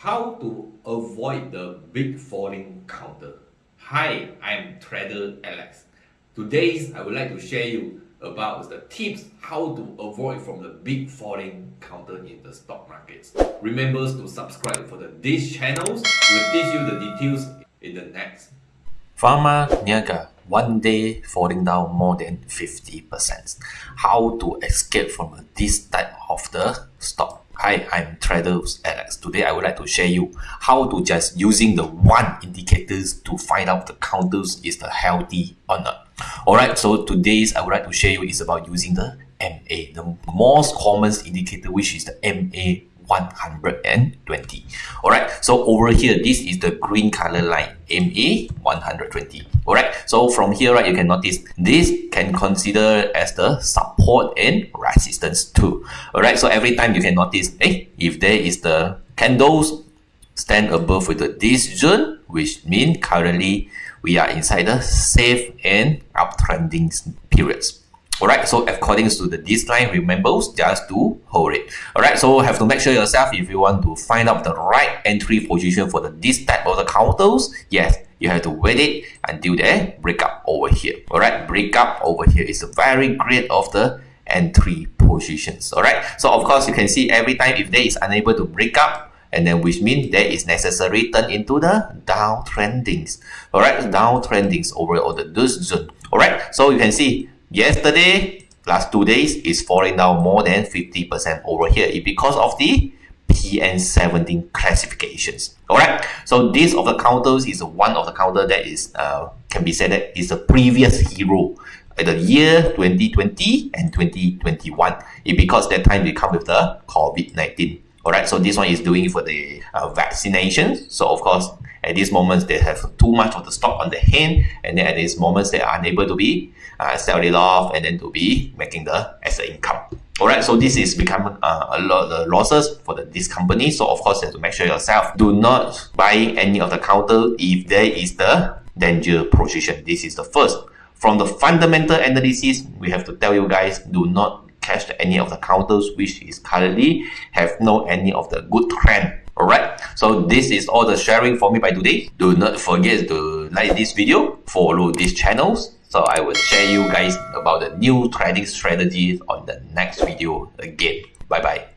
How to avoid the big falling counter. Hi, I'm Trader Alex. Today I would like to share you about the tips how to avoid from the big falling counter in the stock markets. Remember to subscribe for the these channels. We'll teach you the details in the next. Pharma Niaga one day falling down more than 50%. How to escape from this type of the stock Hi, I'm Traders Alex. Today I would like to share you how to just using the one indicators to find out the counters is the healthy or not. Alright, so today's I would like to share you is about using the MA, the most common indicator which is the MA 120. Alright, so over here, this is the green color line, MA 120. Alright, so from here, right, you can notice this can consider as the support and resistance too. Alright, so every time you can notice, hey, if there is the candles stand above with the, this zone, which mean currently we are inside the safe and uptrending periods. Alright, so according to the this line, remember just to hold it. Alright, so have to make sure yourself if you want to find out the right entry position for the this type of the counters, yes, you have to wait it until they break up over here. Alright, break up over here is a very great of the entry positions. Alright, so of course you can see every time if they is unable to break up, and then which means there is necessary turn into the downtrendings. Alright, downtrendings over all the this zone. Alright, so you can see Yesterday, last two days, is falling down more than 50% over here because of the PN17 classifications. Alright, so this of the counters is one of the counter that is uh, can be said that is a previous hero in the year 2020 and 2021. It because that time they come with the COVID-19. Alright, so this one is doing for the uh, vaccination. So of course, at these moments, they have too much of the stock on the hand, and then at these moments, they are unable to be uh, sell it off and then to be making the as an income. Alright, so this is become uh, a lot of losses for the, this company. So of course, you have to make sure yourself do not buy any of the counter if there is the danger position. This is the first. From the fundamental analysis, we have to tell you guys, do not catch any of the counters which is currently have no any of the good trend Alright, so this is all the sharing for me by today. Do not forget to like this video, follow these channels. So I will share you guys about the new trading strategies on the next video again. Bye bye.